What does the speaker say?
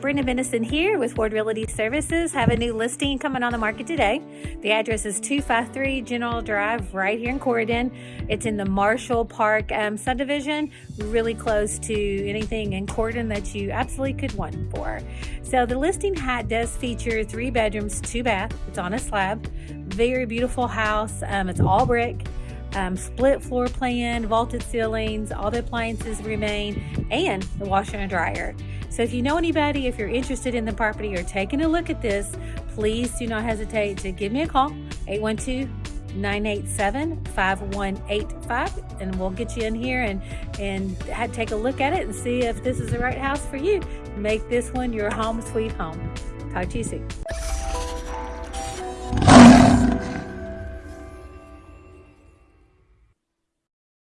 Brenda Venison here with Ward Realty Services. Have a new listing coming on the market today. The address is 253 General Drive right here in Corydon. It's in the Marshall Park um, subdivision, really close to anything in Corydon that you absolutely could want for. So the listing hat does feature three bedrooms, two bath. It's on a slab. Very beautiful house. Um, it's all brick um, split floor plan, vaulted ceilings, all the appliances remain, and the washer and dryer. So if you know anybody, if you're interested in the property or taking a look at this, please do not hesitate to give me a call, 812-987-5185, and we'll get you in here and, and take a look at it and see if this is the right house for you. Make this one your home sweet home. Talk to you soon.